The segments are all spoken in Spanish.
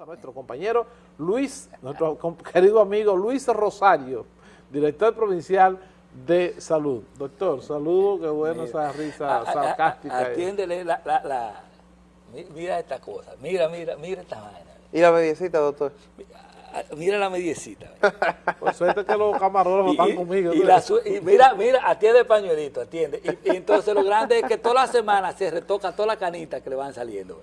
a nuestro compañero Luis, nuestro querido amigo Luis Rosario, director provincial de salud. Doctor, saludo, qué bueno esa risa sarcástica. Atiéndele la, la, la, mira esta cosa, mira, mira, mira esta vaina. ¿Y la mediecita, doctor? Mira la mediecita. Por suerte que los camarones están conmigo. Y, mira, mira, atiende el pañuelito, atiende. Y, entonces lo grande es que toda la semana se retoca toda la canita que le van saliendo.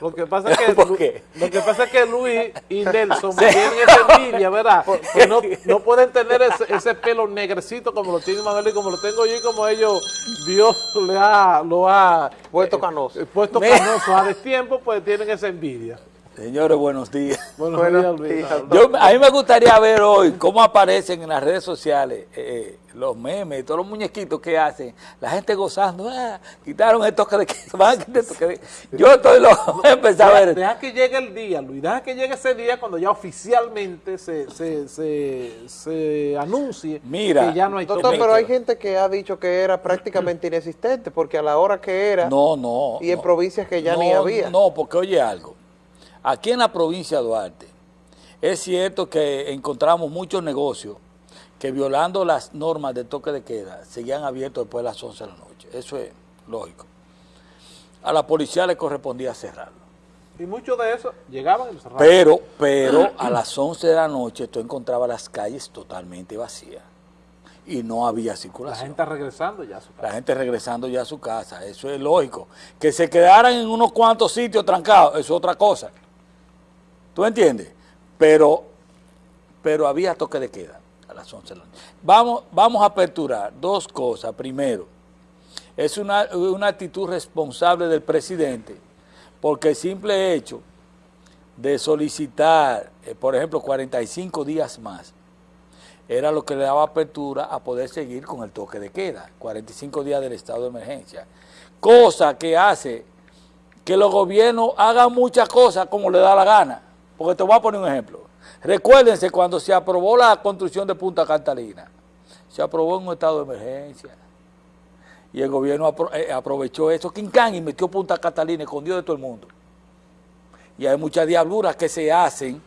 Lo que pasa es que, Lo que, pasa es que Luis y Nelson tienen esa envidia, ¿verdad? Que no, no pueden tener ese, pelo negrecito como lo tiene Manuel y como lo tengo yo y como ellos, Dios le ha, lo ha... Puesto canoso. Eh, puesto canoso a destiempo, pues tienen esa envidia. Señores, buenos días. Buenos, días, a mí me gustaría ver hoy cómo aparecen en las redes sociales eh, eh, los memes, todos los muñequitos que hacen, la gente gozando, ah, quitaron el toque de queda, Yo estoy loco, empezar a ver. Deja que llegue el día, Luis, deja que llegue ese día cuando ya oficialmente se, se, se, anuncie Mira, que ya no hay toque Doctor, pero hay gente que ha dicho que era prácticamente inexistente, porque a la hora que era, no, no, y en provincias que ya ni había. No, porque oye algo, Aquí en la provincia de Duarte, es cierto que encontramos muchos negocios que violando las normas de toque de queda seguían abiertos después de las 11 de la noche. Eso es lógico. A la policía le correspondía cerrarlo. Y muchos de esos llegaban y cerraban. Pero, pero a las 11 de la noche tú encontrabas las calles totalmente vacías y no había circulación. La gente regresando ya a su casa. La gente regresando ya a su casa, eso es lógico. Que se quedaran en unos cuantos sitios trancados, eso es otra cosa. ¿Tú entiendes? Pero, pero había toque de queda a las 11 de la noche. Vamos, vamos a aperturar dos cosas. Primero, es una, actitud responsable del presidente, porque el simple hecho de solicitar, eh, por ejemplo, 45 días más, era lo que le daba apertura a poder seguir con el toque de queda, 45 días del estado de emergencia. Cosa que hace que los gobiernos hagan muchas cosas como le da la gana. Porque te voy a poner un ejemplo. Recuérdense cuando se aprobó la construcción de Punta Catalina, se aprobó en un estado de emergencia. Y el gobierno eh, aprovechó eso, Quincán, y metió Punta Catalina, escondió de todo el mundo. Y hay muchas diabluras que se hacen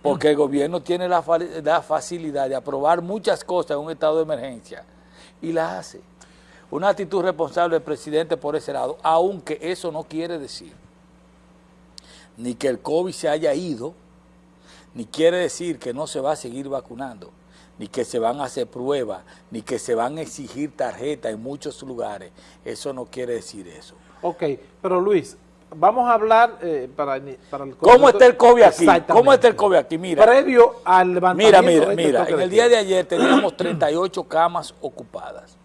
porque el gobierno tiene la, la facilidad de aprobar muchas cosas en un estado de emergencia y las hace. Una actitud responsable del presidente por ese lado, aunque eso no quiere decir ni que el COVID se haya ido, ni quiere decir que no se va a seguir vacunando, ni que se van a hacer pruebas, ni que se van a exigir tarjetas en muchos lugares. Eso no quiere decir eso. Ok, pero Luis, vamos a hablar eh, para, para el ¿Cómo está el COVID aquí? ¿Cómo está el COVID aquí? Mira. Previo al levantamiento Mira, mira, este mira. En el día de ayer teníamos 38 camas ocupadas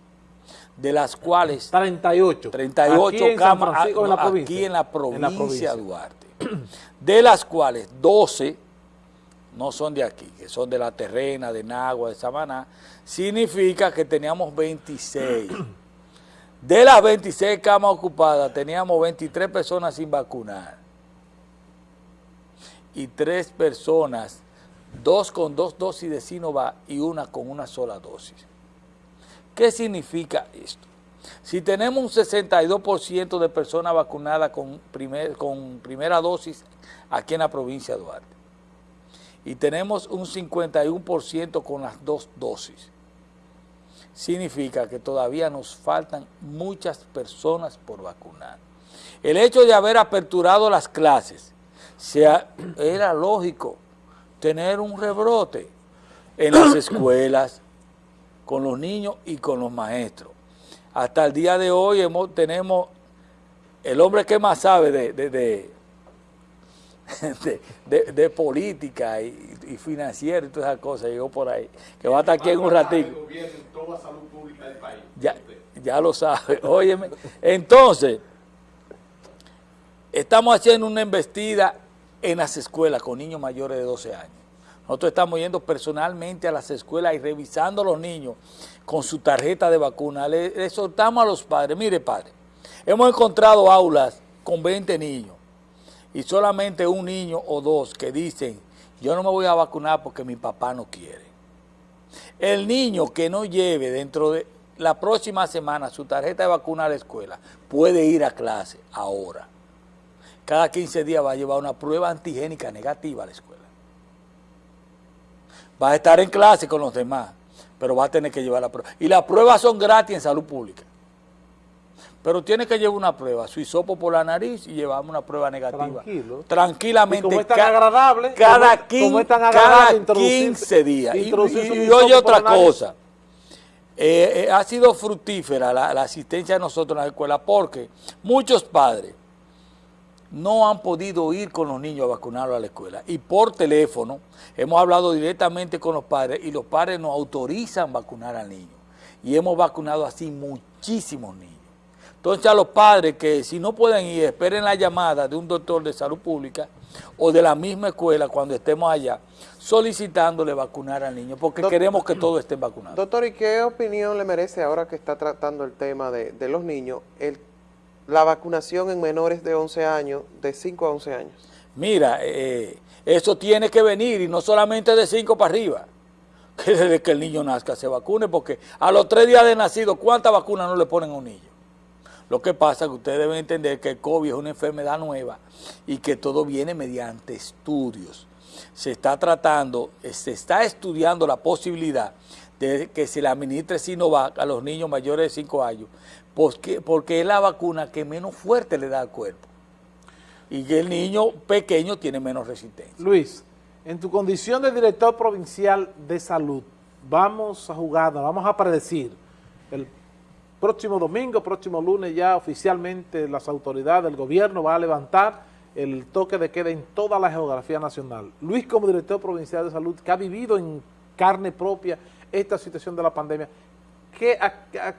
de las cuales 38 38 camas aquí en la provincia, en la provincia de Duarte de las cuales 12 no son de aquí, que son de la terrena, de Nagua, de Samaná, significa que teníamos 26. De las 26 camas ocupadas, teníamos 23 personas sin vacunar. Y tres personas, dos con dos dosis de Sinovac y una con una sola dosis. ¿Qué significa esto? Si tenemos un 62% de personas vacunadas con, primera dosis aquí en la provincia de Duarte y tenemos un 51% con las dos dosis, significa que todavía nos faltan muchas personas por vacunar. El hecho de haber aperturado las clases, era lógico tener un rebrote en las escuelas, con los niños y con los maestros hasta el día de hoy hemos, tenemos el hombre que más sabe de, de, de, política y, y, financiera y todas esas cosas, llegó por ahí, que va a estar aquí en un ratito. Ya, ya lo sabe, óyeme. Entonces, estamos haciendo una embestida en las escuelas con niños mayores de 12 años. Nosotros estamos yendo personalmente a las escuelas y revisando a los niños con su tarjeta de vacuna. Le, exhortamos a los padres, mire padre, hemos encontrado aulas con 20 niños y solamente un niño o dos que dicen, yo no me voy a vacunar porque mi papá no quiere. El niño que no lleve dentro de la próxima semana su tarjeta de vacuna a la escuela puede ir a clase ahora. cada 15 días va a llevar una prueba antigénica negativa a la escuela. Va a estar en clase con los demás, pero va a tener que llevar la prueba. Y las pruebas son gratis en salud pública. Pero tiene que llevar una prueba, su hisopo por la nariz y llevamos una prueba negativa. Tranquilo. Tranquilamente. Y como es tan agradable, Cada, como- quin- como es tan cada agradable introducir- 15 días. Y, oye otra cosa. Eh, eh, ha sido fructífera la, la asistencia de nosotros en la escuela porque muchos padres no han podido ir con los niños a vacunarlos a la escuela. Y por teléfono hemos hablado directamente con los padres y los padres nos autorizan vacunar al niño. Y hemos vacunado así muchísimos niños. Entonces a los padres que si no pueden ir, esperen la llamada de un doctor de salud pública o de la misma escuela cuando estemos allá, solicitándole vacunar al niño, porque queremos que todos estén vacunados. Doctor, ¿y qué opinión le merece ahora que está tratando el tema de, de los niños, el, la vacunación en menores de 11 años, de 5 a 11 años? Mira, eh, eso tiene que venir y no solamente de 5 para arriba, que desde que el niño nazca se vacune, porque a los tres días de nacido, ¿cuántas vacunas no le ponen a un niño? Lo que pasa es que ustedes deben entender que el COVID es una enfermedad nueva y que todo viene mediante estudios. Se está tratando, eh, se está estudiando la posibilidad de que se le administre Sinovac a los niños mayores de 5 años, porque, porque es la vacuna que menos fuerte le da al cuerpo y el niño pequeño tiene menos resistencia. Luis, en tu condición de director provincial de salud, vamos a jugar, vamos a predecir el próximo domingo, próximo lunes ya oficialmente las autoridades del gobierno van a levantar el toque de queda en toda la geografía nacional. Luis como director provincial de salud que ha vivido en carne propia esta situación de la pandemia, ¿qué, a-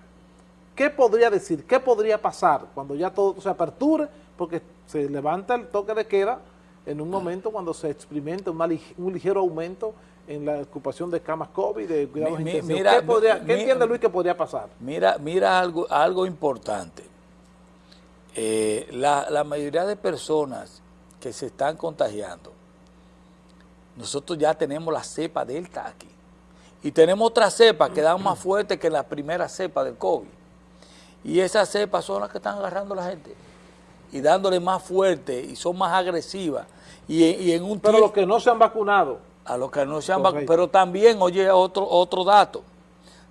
¿qué podría decir? ¿Qué podría pasar cuando ya todo se aperture? Porque se levanta el toque de queda en un momento cuando se experimenta un ligero aumento en la ocupación de camas COVID, de cuidados Mi- mi- intensivos. mira, ¿Qué, podría- mi- qué entiende Luis que podría pasar? Mira, mira algo, algo importante. Eh, la, la mayoría de personas que se están contagiando, nosotros ya tenemos la cepa delta aquí. Y tenemos otra cepa que dan más fuerte que la primera cepa del COVID. Y esas cepas son las que están agarrando a la gente. Y dándole más fuerte y son más agresivas. Y, en- y en un Pero los que no se han vacunado, a los que no se han vacunado. Pero también, oye, otro, otro dato.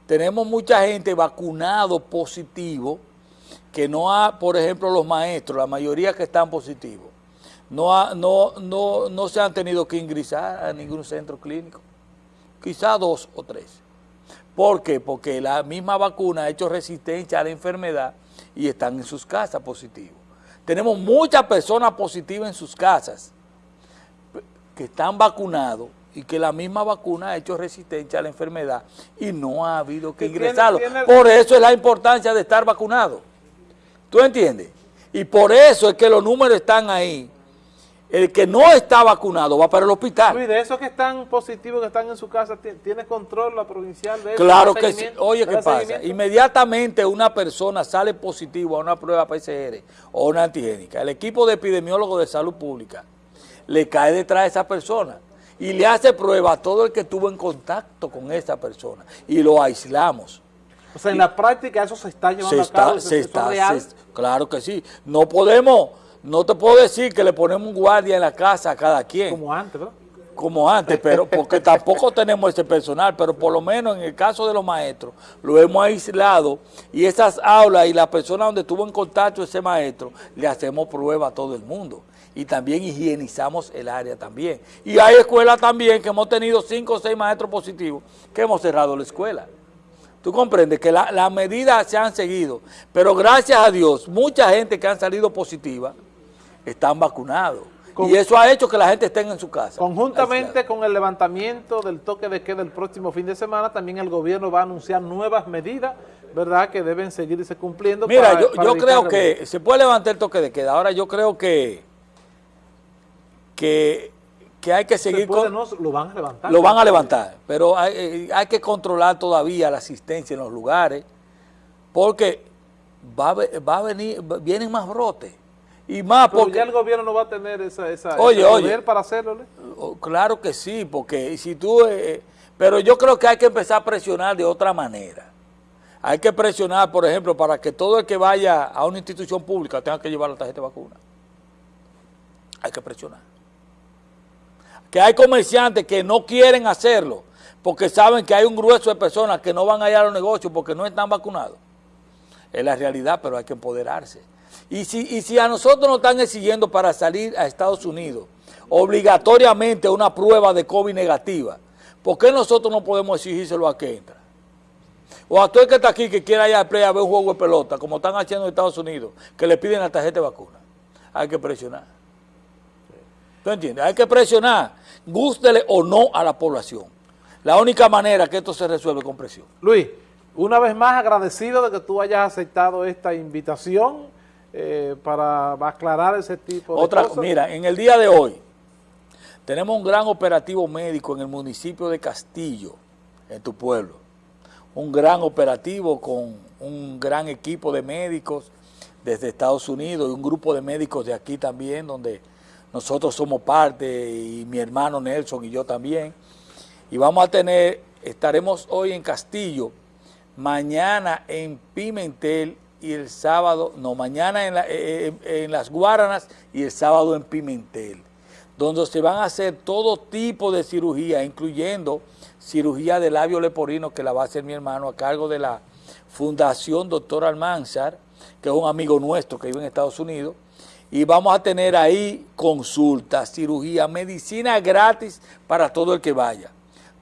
Tenemos mucha gente vacunado positivo que no ha, por ejemplo, los maestros, la mayoría que están positivos, no, ha- no, no, no se han tenido que ingresar a ningún centro clínico. Quizá dos o tres. ¿Por qué? Porque la misma vacuna ha hecho resistencia a la enfermedad y están en sus casas positivos. Tenemos muchas personas positivas en sus casas que están vacunados y que la misma vacuna ha hecho resistencia a la enfermedad y no ha habido que ingresarlo. Por eso es la importancia de estar vacunado. ¿Tú entiendes? Y por eso es que los números están ahí. El que no está vacunado va para el hospital. Luis, de esos que están positivos, que están en su casa, ¿ti- ¿tiene control la provincial de eso? Claro ¿Da que sí. Oye, ¿qué ¿Da pasa? Inmediatamente una persona sale positivo a una prueba PCR o una antigénica. El equipo de epidemiólogos de salud pública le cae detrás de esa persona y le hace prueba a todo el que estuvo en contacto con esa persona y lo aislamos. O sea, en la práctica eso se está llevando Se a cabo, está, se está, real. se- claro que sí. No podemos, no te puedo decir que le ponemos un guardia en la casa a cada quien. como antes, ¿verdad? como antes, pero porque tampoco tenemos ese personal, pero por lo menos en el caso de los maestros, lo hemos aislado y esas aulas y la persona donde estuvo en contacto ese maestro, le hacemos prueba a todo el mundo. Y también higienizamos el área también. Y hay escuelas también que hemos tenido cinco o seis maestros positivos que hemos cerrado la escuela. Tú comprendes que la- las medidas se han seguido, pero gracias a Dios, mucha gente que han salido positiva están vacunados. Con- y eso ha hecho que la gente esté en su casa. Conjuntamente con el levantamiento del toque de queda el próximo fin de semana, también el gobierno va a anunciar nuevas medidas, ¿verdad?, que deben seguirse cumpliendo. Mira, para- yo, para yo evitar creo que se puede levantar el toque de queda. Ahora yo creo que, que, que hay que Se seguir puede, con... no, lo van a levantar. Lo van a levantar, pero hay, eh, hay que controlar todavía la asistencia en los lugares, porque va va a venir, vienen más brotes. Y más Pero porque... ya el gobierno no va a tener esa, esa, Oye, para hacerlo. Oh, Claro que sí, porque si tú... eh, pero yo creo que hay que empezar a presionar de otra manera. Hay que presionar, por ejemplo, para que todo el que vaya a una institución pública tenga que llevar la tarjeta de vacuna. Hay que presionar. Que hay comerciantes que no quieren hacerlo porque saben que hay un grueso de personas que no van a ir a los negocios porque no están vacunados. Es la realidad, pero hay que empoderarse. Y si, y si a nosotros nos están exigiendo para salir a Estados Unidos obligatoriamente una prueba de COVID negativa, ¿por qué nosotros no podemos exigírselo a que entra? O a todo el que está aquí que quiera ir a play a ver un juego de pelota, como están haciendo en Estados Unidos, que le piden la tarjeta de vacuna. Hay que presionar. ¿Tú entiendes? Hay que presionar, gústele o no a la población. La única manera que esto se resuelve con presión. Luis, una vez más agradecido de que tú hayas aceptado esta invitación eh, para aclarar ese tipo de Otra, cosas. Mira, en el día de hoy tenemos un gran operativo médico en el municipio de Castillo, en tu pueblo. Un gran operativo con un gran equipo de médicos desde Estados Unidos y un grupo de médicos de aquí también, donde nosotros somos parte y mi hermano Nelson y yo también. Y vamos a tener, estaremos hoy en Castillo, mañana en Pimentel y el sábado, no, mañana en, eh, eh, en Las Guaranas y el sábado en Pimentel, donde se van a hacer todo tipo de cirugía, incluyendo cirugía de labio leporino que la va a hacer mi hermano a cargo de la Fundación Doctor Almanzar, que es un amigo nuestro que vive en Estados Unidos, y vamos a tener ahí consultas, cirugía, medicina gratis para todo el que vaya.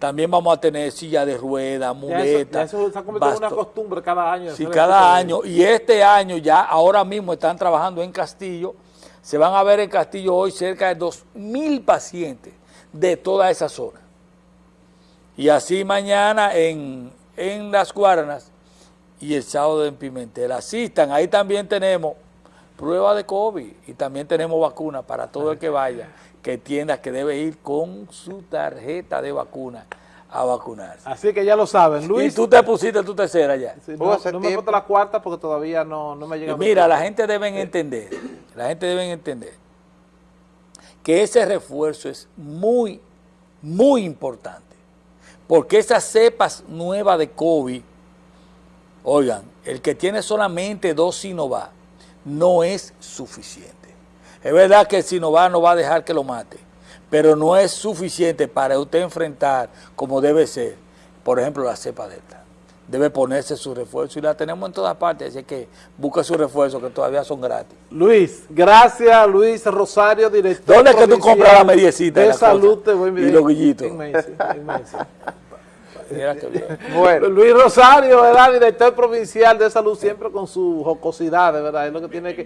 También vamos a tener silla de eso, muletas. ya eso se ha convertido en una costumbre cada año. Sí, cada este año. Y este año ya, ahora mismo están trabajando en Castillo. Se van a ver en Castillo hoy cerca de 2.000 pacientes de toda esa zona. Y así mañana en, en Las Guaranas y el sábado en Pimentel. Asistan, ahí también tenemos prueba de COVID y también tenemos vacuna para todo el que vaya, que entienda que debe ir con su tarjeta de vacuna a vacunarse. Así que ya lo saben, Y Luis. tú te pusiste tu tercera ya. Sí, no, no me tiempo. falta la cuarta porque todavía no, no me llega. Mira, la gente debe entender, la gente debe entender que ese refuerzo es muy, muy importante. Porque esas cepas nuevas de COVID, oigan, el que tiene solamente dos Sinovac no es suficiente. Es verdad que el Sinovac no va a dejar que lo mate, pero no es suficiente para usted enfrentar como debe ser, por ejemplo, la cepa delta. Debe ponerse su refuerzo y la tenemos en todas partes, así que busca su refuerzo que todavía son gratis. Luis, gracias Luis Rosario, director ¿Dónde es que tú compras la mediecita y de la salud? cosa? Te voy a Y los guillitos. Bueno, Luis Rosario, ¿verdad? Director provincial de salud, siempre con su jocosidad, de verdad, es lo que tiene que...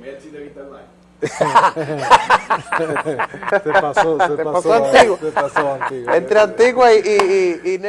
se pasó, se pasó antiguo. se pasó antiguo. entre Antigua y, y, y, y.